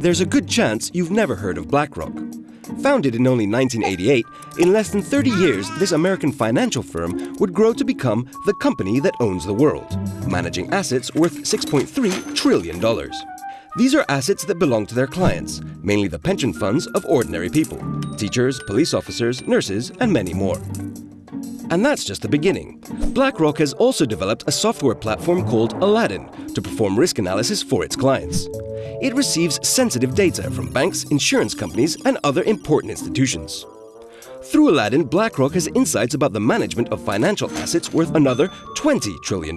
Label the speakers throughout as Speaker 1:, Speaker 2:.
Speaker 1: there's a good chance you've never heard of BlackRock. Founded in only 1988, in less than 30 years, this American financial firm would grow to become the company that owns the world, managing assets worth $6.3 trillion. These are assets that belong to their clients, mainly the pension funds of ordinary people teachers, police officers, nurses, and many more. And that's just the beginning. BlackRock has also developed a software platform called Aladdin to perform risk analysis for its clients. It receives sensitive data from banks, insurance companies, and other important institutions. Through Aladdin, BlackRock has insights about the management of financial assets worth another $20 trillion.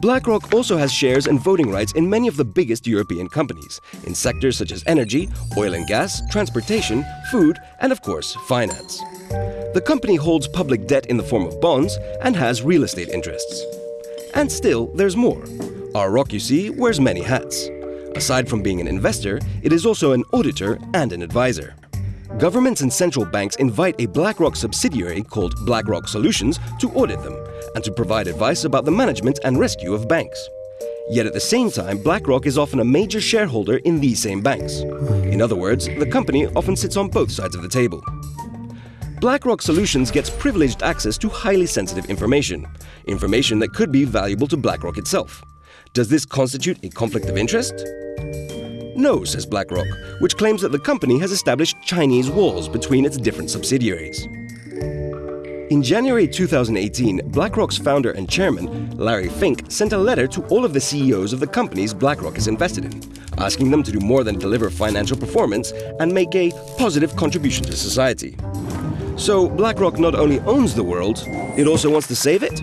Speaker 1: BlackRock also has shares and voting rights in many of the biggest European companies, in sectors such as energy, oil and gas, transportation, food, and of course, finance. The company holds public debt in the form of bonds and has real estate interests. And still, there's more. Our Rock, you see, wears many hats. Aside from being an investor, it is also an auditor and an advisor. Governments and central banks invite a BlackRock subsidiary called BlackRock Solutions to audit them and to provide advice about the management and rescue of banks. Yet at the same time, BlackRock is often a major shareholder in these same banks. In other words, the company often sits on both sides of the table. BlackRock Solutions gets privileged access to highly sensitive information, information that could be valuable to BlackRock itself. Does this constitute a conflict of interest? No, says BlackRock, which claims that the company has established Chinese walls between its different subsidiaries. In January 2018, BlackRock's founder and chairman, Larry Fink, sent a letter to all of the CEOs of the companies BlackRock is invested in, asking them to do more than deliver financial performance and make a positive contribution to society. So BlackRock not only owns the world, it also wants to save it?